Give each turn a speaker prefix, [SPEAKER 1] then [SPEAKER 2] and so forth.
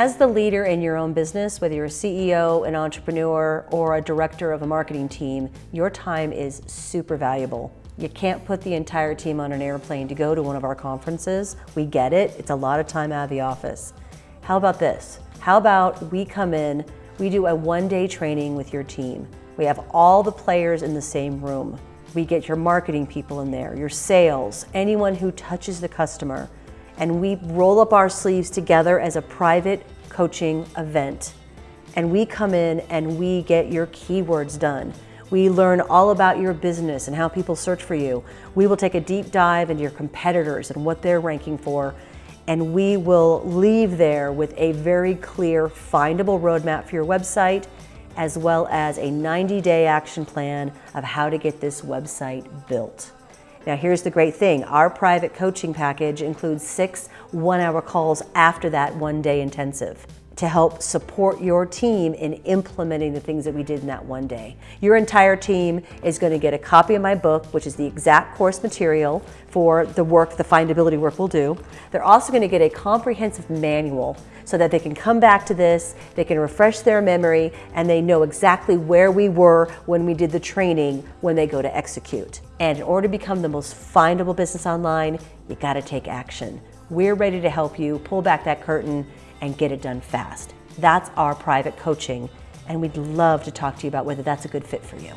[SPEAKER 1] As the leader in your own business, whether you're a CEO, an entrepreneur, or a director of a marketing team, your time is super valuable. You can't put the entire team on an airplane to go to one of our conferences. We get it, it's a lot of time out of the office. How about this? How about we come in, we do a one day training with your team. We have all the players in the same room. We get your marketing people in there, your sales, anyone who touches the customer and we roll up our sleeves together as a private coaching event. And we come in and we get your keywords done. We learn all about your business and how people search for you. We will take a deep dive into your competitors and what they're ranking for. And we will leave there with a very clear, findable roadmap for your website, as well as a 90 day action plan of how to get this website built. Now here's the great thing, our private coaching package includes six one-hour calls after that one-day intensive to help support your team in implementing the things that we did in that one day. Your entire team is going to get a copy of my book, which is the exact course material for the work, the findability work we'll do. They're also going to get a comprehensive manual so that they can come back to this, they can refresh their memory, and they know exactly where we were when we did the training when they go to execute. And in order to become the most findable business online, you gotta take action. We're ready to help you pull back that curtain and get it done fast. That's our private coaching, and we'd love to talk to you about whether that's a good fit for you.